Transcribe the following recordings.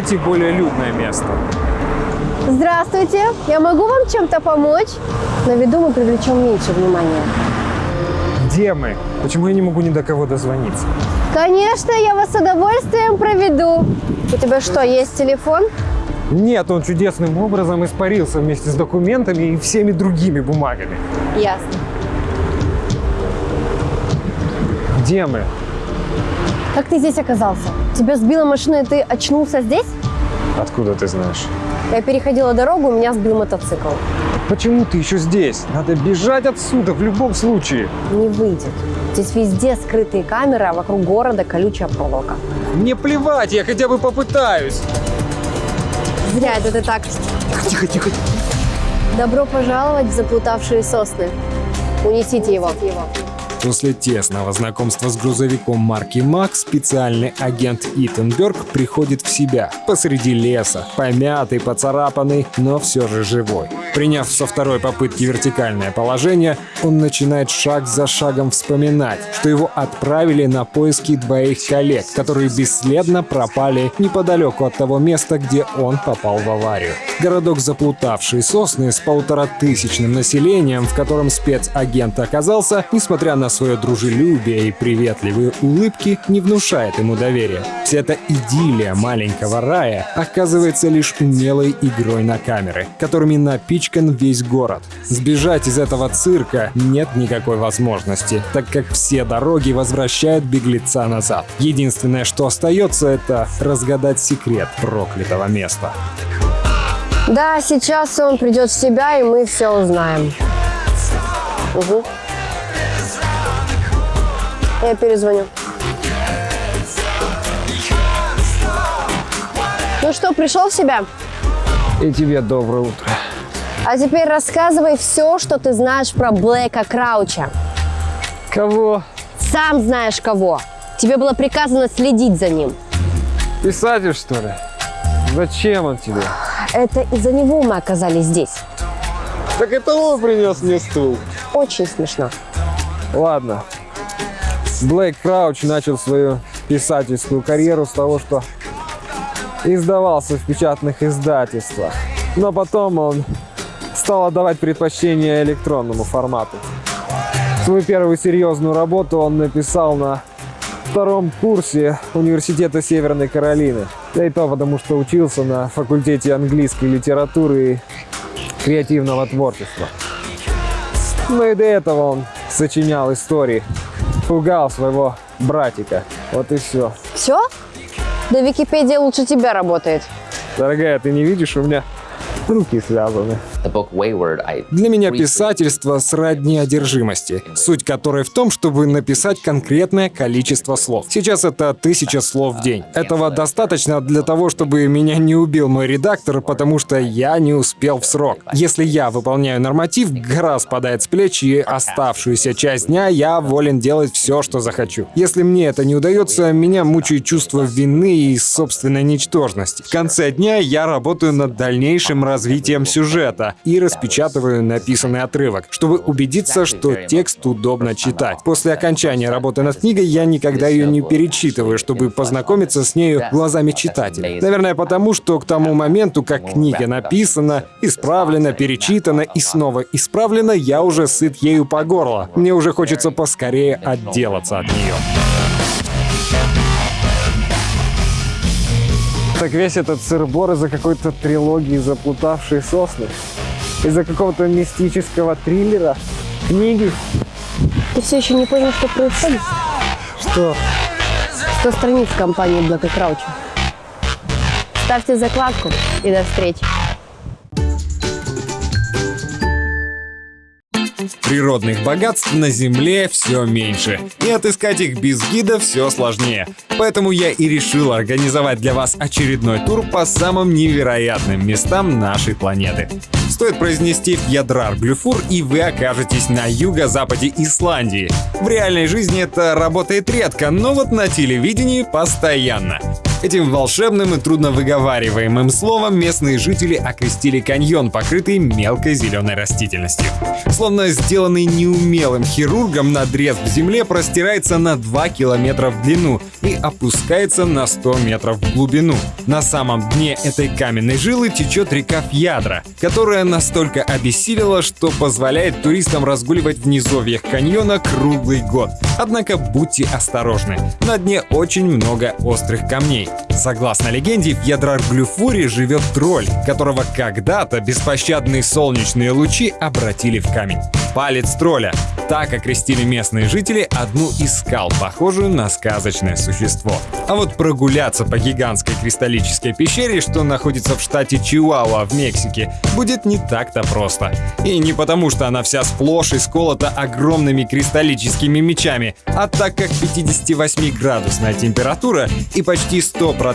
найти более людное место. Здравствуйте, я могу вам чем-то помочь? На виду мы привлечем меньше внимания. Где мы? Почему я не могу ни до кого дозвониться? Конечно, я вас с удовольствием проведу. У тебя что, есть телефон? Нет, он чудесным образом испарился вместе с документами и всеми другими бумагами. Ясно. Где мы? Как ты здесь оказался? Тебя сбила машина, и ты очнулся здесь? Откуда ты знаешь? Я переходила дорогу, у меня сбил мотоцикл. Почему ты еще здесь? Надо бежать отсюда в любом случае. Не выйдет. Здесь везде скрытые камеры, а вокруг города колючая проволока. Мне плевать, я хотя бы попытаюсь. Зря это ты так. Тихо, тихо. Добро пожаловать в заплутавшие сосны. Унесите его. После тесного знакомства с грузовиком марки МАК специальный агент Итан Бёрк приходит в себя посреди леса, помятый, поцарапанный, но все же живой. Приняв со второй попытки вертикальное положение, он начинает шаг за шагом вспоминать, что его отправили на поиски двоих коллег, которые бесследно пропали неподалеку от того места, где он попал в аварию. Городок заплутавший сосны с полуторатысячным населением, в котором спецагент оказался, несмотря на свое дружелюбие и приветливые улыбки, не внушает ему доверия. Вся эта идиллия маленького рая оказывается лишь умелой игрой на камеры, которыми напичкан весь город. Сбежать из этого цирка нет никакой возможности, так как все дороги возвращают беглеца назад. Единственное, что остается, это разгадать секрет проклятого места. Да, сейчас он придет в себя, и мы все узнаем. Угу. Я перезвоню. Ну что, пришел в себя? И тебе доброе утро. А теперь рассказывай все, что ты знаешь про Блэка Крауча. Кого? Сам знаешь кого. Тебе было приказано следить за ним. Писатель, что ли? Зачем он тебе? Это из-за него мы оказались здесь. Так это он принес мне стул. Очень смешно. Ладно. Блейк Крауч начал свою писательскую карьеру с того, что издавался в печатных издательствах. Но потом он стал отдавать предпочтение электронному формату. Свою первую серьезную работу он написал на втором курсе Университета Северной Каролины. Да и то потому, что учился на факультете английской литературы и креативного творчества. Ну и до этого он сочинял истории, пугал своего братика. Вот и все. Все? Да Википедия лучше тебя работает. Дорогая, ты не видишь, у меня руки связаны. Для меня писательство сродни одержимости, суть которой в том, чтобы написать конкретное количество слов. Сейчас это тысяча слов в день. Этого достаточно для того, чтобы меня не убил мой редактор, потому что я не успел в срок. Если я выполняю норматив, гора спадает с плеч, и оставшуюся часть дня я волен делать все, что захочу. Если мне это не удается, меня мучает чувство вины и собственной ничтожности. В конце дня я работаю над дальнейшим развитием сюжета и распечатываю написанный отрывок, чтобы убедиться, что текст удобно читать. После окончания работы над книгой я никогда ее не перечитываю, чтобы познакомиться с нею глазами читателя. Наверное, потому что к тому моменту, как книга написана, исправлена, перечитана и снова исправлена, я уже сыт ею по горло. Мне уже хочется поскорее отделаться от нее. Так весь этот сыр-бор из-за какой-то трилогии «Заплутавшие сосны». Из-за какого-то мистического триллера. Книги. Ты все еще не понял, что происходит? Что? 100 страниц компании Блэка Крауча. Ставьте закладку и до встречи. Природных богатств на Земле все меньше, и отыскать их без гида все сложнее. Поэтому я и решил организовать для вас очередной тур по самым невероятным местам нашей планеты. Стоит произнести Фьядрар Глюфур, и вы окажетесь на юго-западе Исландии. В реальной жизни это работает редко, но вот на телевидении постоянно. Этим волшебным и трудно выговариваемым словом местные жители окрестили каньон, покрытый мелкой зеленой растительностью. Словно сделанный неумелым хирургом, надрез в земле простирается на 2 километра в длину и опускается на 100 метров в глубину. На самом дне этой каменной жилы течет река Фьядра, которая настолько обессилила, что позволяет туристам разгуливать в низовьях каньона круглый год. Однако будьте осторожны, на дне очень много острых камней. Bye. Согласно легенде, в Ядрар-Глюфуре живет тролль, которого когда-то беспощадные солнечные лучи обратили в камень. Палец тролля. Так окрестили местные жители одну из скал, похожую на сказочное существо. А вот прогуляться по гигантской кристаллической пещере, что находится в штате Чиуауа в Мексике, будет не так-то просто. И не потому, что она вся сплошь исколота огромными кристаллическими мечами, а так как 58-градусная температура и почти 100%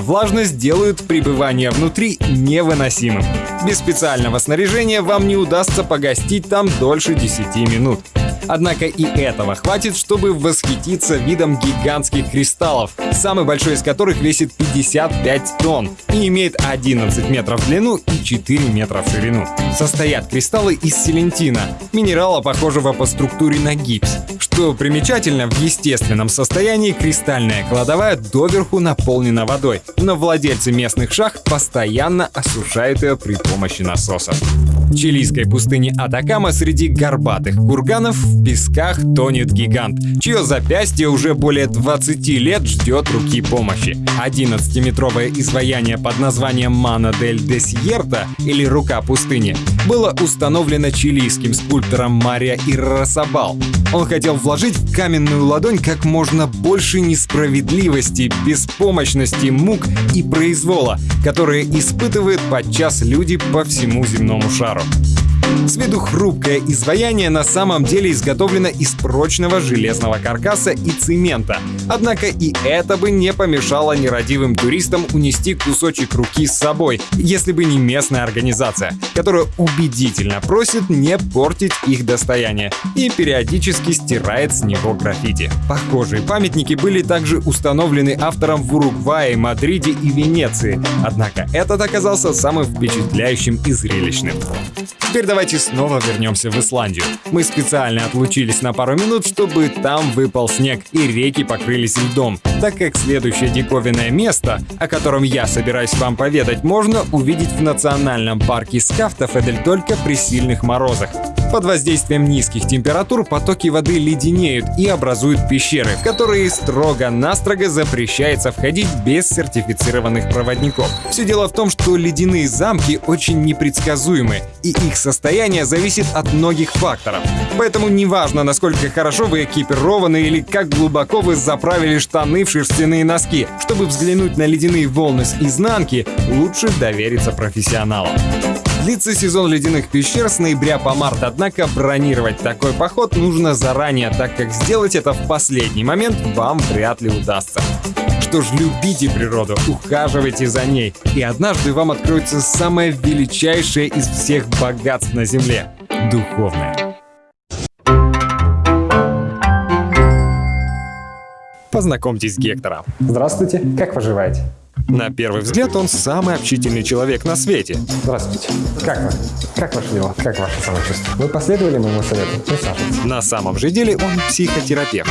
влажность делают пребывание внутри невыносимым. Без специального снаряжения вам не удастся погостить там дольше 10 минут. Однако и этого хватит, чтобы восхититься видом гигантских кристаллов, самый большой из которых весит 55 тонн и имеет 11 метров в длину и 4 метра в ширину. Состоят кристаллы из селентина, минерала, похожего по структуре на гипс. Что примечательно, в естественном состоянии кристальная кладовая доверху наполнена водой, но владельцы местных шахт постоянно осушают ее при помощи насосов. Чилийской пустыне Атакама среди горбатых курганов в песках тонет гигант, чье запястье уже более 20 лет ждет руки помощи. 11-метровое изваяние под названием Мана дель Десьерта или Рука пустыни было установлено чилийским скульптором Мария Иррасабал. Он хотел вложить в каменную ладонь как можно больше несправедливости, беспомощности, мук и произвола, которые испытывают подчас люди по всему земному шару. Фару. С виду хрупкое изваяние на самом деле изготовлено из прочного железного каркаса и цемента. Однако и это бы не помешало нерадивым туристам унести кусочек руки с собой, если бы не местная организация, которая убедительно просит не портить их достояние и периодически стирает с него граффити. Похожие памятники были также установлены автором в Уругвае, Мадриде и Венеции, однако этот оказался самым впечатляющим и зрелищным. Теперь давайте снова вернемся в Исландию. Мы специально отлучились на пару минут, чтобы там выпал снег и реки покрылись льдом, так как следующее диковинное место, о котором я собираюсь вам поведать, можно увидеть в национальном парке Скафтофедель только при сильных морозах. Под воздействием низких температур потоки воды леденеют и образуют пещеры, в которые строго-настрого запрещается входить без сертифицированных проводников. Все дело в том, что ледяные замки очень непредсказуемы, и их состояние зависит от многих факторов. Поэтому неважно, насколько хорошо вы экипированы или как глубоко вы заправили штаны в шерстяные носки, чтобы взглянуть на ледяные волны с изнанки, лучше довериться профессионалам. Длится сезон ледяных пещер с ноября по март, однако бронировать такой поход нужно заранее, так как сделать это в последний момент вам вряд ли удастся. Что ж, любите природу, ухаживайте за ней, и однажды вам откроется самое величайшее из всех богатств на Земле — духовное. Познакомьтесь с Гектором. Здравствуйте, как поживаете? На первый взгляд он самый общительный человек на свете. Здравствуйте. Как вы? Как ваше дело? Как ваше самочувствие? Вы последовали моему совету? Присаживайтесь. На самом же деле он психотерапевт.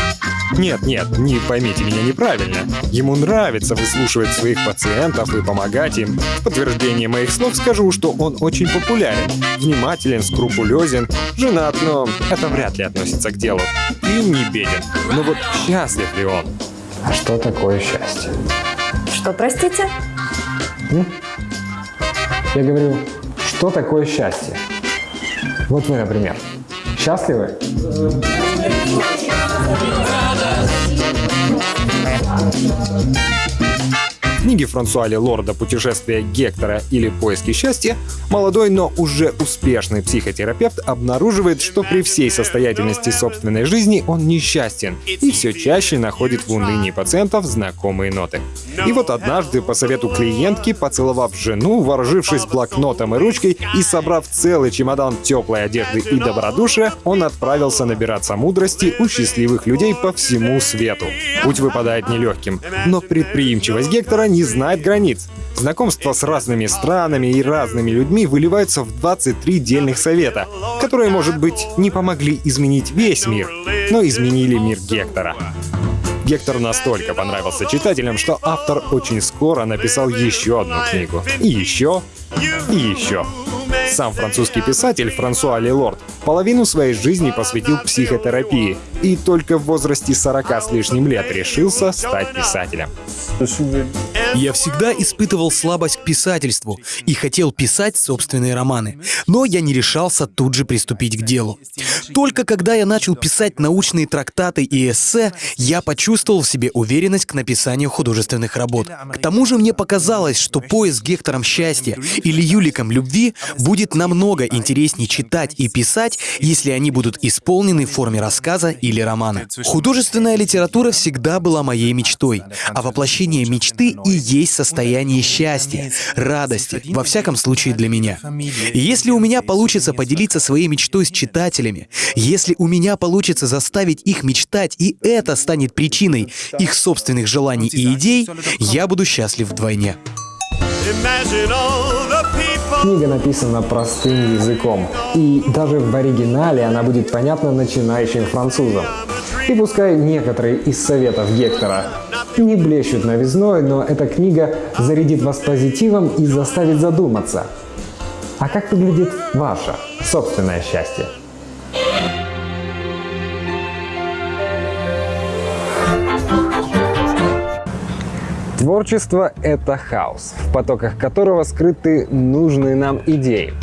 Нет, нет, не поймите меня неправильно. Ему нравится выслушивать своих пациентов и помогать им. В подтверждение моих слов скажу, что он очень популярен, внимателен, скрупулезен, женат, но это вряд ли относится к делу. И не беден. Но вот счастлив ли он? А что такое счастье? Что, простите? Я говорю, что такое счастье? Вот вы, например, счастливы? Книге Франсуа Лорда «Путешествие Гектора» или «Поиски счастья» молодой, но уже успешный психотерапевт обнаруживает, что при всей состоятельности собственной жизни он несчастен и все чаще находит в унынии пациентов знакомые ноты. И вот однажды, по совету клиентки, поцеловав жену, вооружившись блокнотом и ручкой и собрав целый чемодан теплой одежды и добродушия, он отправился набираться мудрости у счастливых людей по всему свету. Путь выпадает нелегким, но предприимчивость Гектора не знает границ. Знакомство с разными странами и разными людьми выливаются в 23 дельных совета, которые, может быть, не помогли изменить весь мир, но изменили мир Гектора. Гектор настолько понравился читателям, что автор очень скоро написал еще одну книгу. И еще, и еще. Сам французский писатель Франсуа Лелорд половину своей жизни посвятил психотерапии и только в возрасте 40 с лишним лет решился стать писателем. Я всегда испытывал слабость к писательству и хотел писать собственные романы, но я не решался тут же приступить к делу. Только когда я начал писать научные трактаты и эссе, я почувствовал в себе уверенность к написанию художественных работ. К тому же мне показалось, что поиск Гектором счастья или Юликом любви будет намного интереснее читать и писать, если они будут исполнены в форме рассказа или романа. Художественная литература всегда была моей мечтой, а воплощение мечты и есть состояние счастья, радости, во всяком случае для меня. И если у меня получится поделиться своей мечтой с читателями, если у меня получится заставить их мечтать, и это станет причиной их собственных желаний и идей, я буду счастлив вдвойне. Книга написана простым языком, и даже в оригинале она будет понятна начинающим французам. И пускай некоторые из советов Гектора не блещут новизной, но эта книга зарядит вас позитивом и заставит задуматься. А как выглядит ваше собственное счастье? Творчество — это хаос, в потоках которого скрыты нужные нам идеи.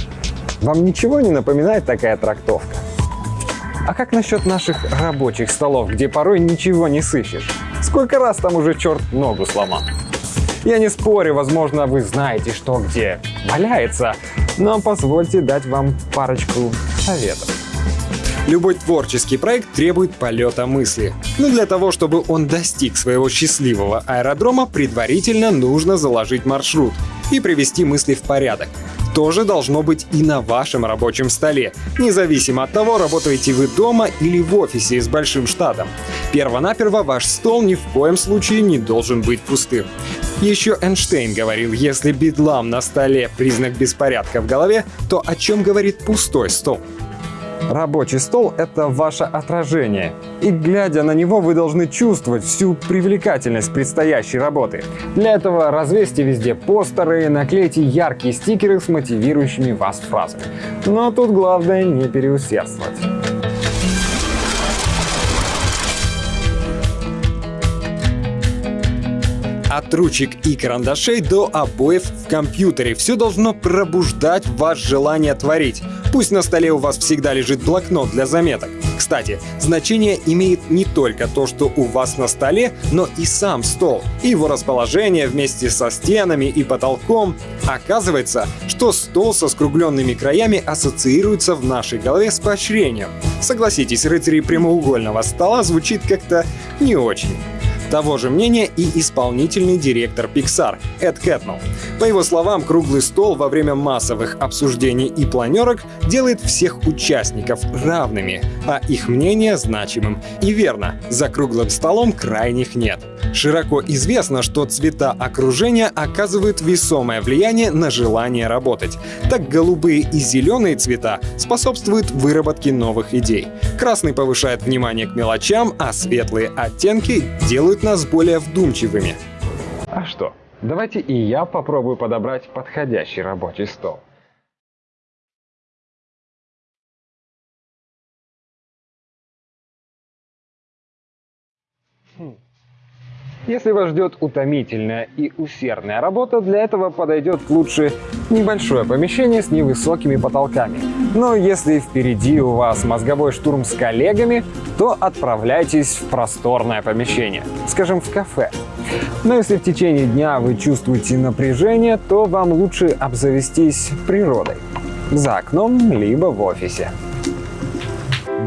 Вам ничего не напоминает такая трактовка? А как насчет наших рабочих столов, где порой ничего не сыщешь? Сколько раз там уже черт ногу сломал? Я не спорю, возможно, вы знаете, что где валяется, но позвольте дать вам парочку советов. Любой творческий проект требует полета мысли. Но для того, чтобы он достиг своего счастливого аэродрома, предварительно нужно заложить маршрут и привести мысли в порядок. То же должно быть и на вашем рабочем столе, независимо от того, работаете вы дома или в офисе с большим штатом. Первонаперво ваш стол ни в коем случае не должен быть пустым. Еще Эйнштейн говорил, если бедлам на столе — признак беспорядка в голове, то о чем говорит пустой стол? Рабочий стол — это ваше отражение. И глядя на него, вы должны чувствовать всю привлекательность предстоящей работы. Для этого развесьте везде постеры, наклейте яркие стикеры с мотивирующими вас фразами. Но тут главное не переусердствовать. От ручек и карандашей до обоев в компьютере. Все должно пробуждать в вас желание творить. Пусть на столе у вас всегда лежит блокнот для заметок. Кстати, значение имеет не только то, что у вас на столе, но и сам стол, и его расположение вместе со стенами и потолком. Оказывается, что стол со скругленными краями ассоциируется в нашей голове с поощрением. Согласитесь, рыцари прямоугольного стола звучит как-то не очень. Того же мнения и исполнительный директор Pixar Эд Кэтнелл. По его словам, круглый стол во время массовых обсуждений и планерок делает всех участников равными, а их мнение значимым. И верно, за круглым столом крайних нет. Широко известно, что цвета окружения оказывают весомое влияние на желание работать. Так голубые и зеленые цвета способствуют выработке новых идей. Красный повышает внимание к мелочам, а светлые оттенки делают нас более вдумчивыми. А что, давайте и я попробую подобрать подходящий рабочий стол. Хм. Если вас ждет утомительная и усердная работа, для этого подойдет лучше небольшое помещение с невысокими потолками. Но если впереди у вас мозговой штурм с коллегами, то отправляйтесь в просторное помещение, скажем, в кафе. Но если в течение дня вы чувствуете напряжение, то вам лучше обзавестись природой. За окном, либо в офисе.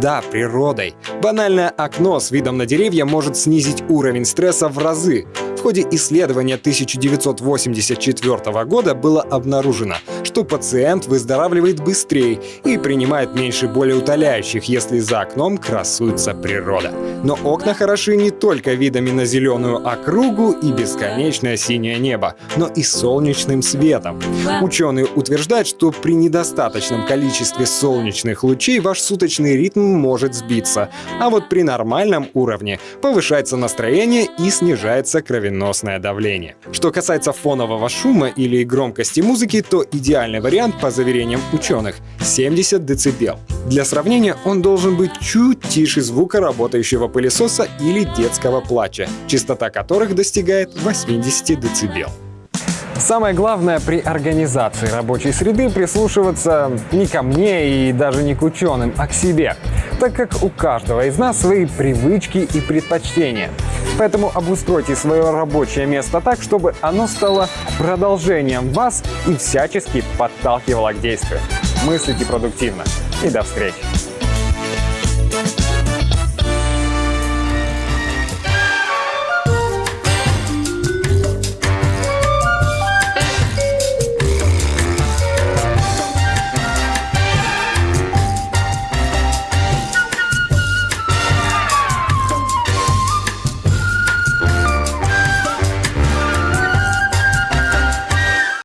Да, природой. Банальное окно с видом на деревья может снизить уровень стресса в разы. В ходе исследования 1984 года было обнаружено, что пациент выздоравливает быстрее и принимает меньше болеутоляющих, если за окном красуется природа. Но окна хороши не только видами на зеленую округу и бесконечное синее небо, но и солнечным светом. Ученые утверждают, что при недостаточном количестве солнечных лучей ваш суточный ритм может сбиться, а вот при нормальном уровне повышается настроение и снижается кровеносное давление. Что касается фонового шума или громкости музыки, то идеальный вариант, по заверениям ученых, 70 дБ. Для сравнения, он должен быть чуть тише звука работающего пылесоса или детского плача, частота которых достигает 80 дБ. Самое главное при организации рабочей среды прислушиваться не ко мне и даже не к ученым, а к себе, так как у каждого из нас свои привычки и предпочтения. Поэтому обустройте свое рабочее место так, чтобы оно стало продолжением вас и всячески подталкивало к действию. Мыслите продуктивно. И до встречи!